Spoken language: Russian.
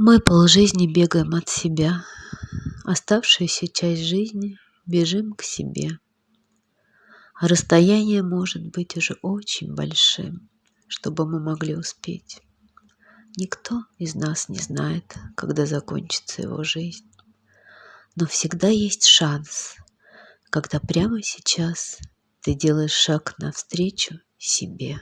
Мы полжизни бегаем от себя, Оставшуюся часть жизни бежим к себе. А расстояние может быть уже очень большим, Чтобы мы могли успеть. Никто из нас не знает, когда закончится его жизнь. Но всегда есть шанс, когда прямо сейчас Ты делаешь шаг навстречу себе.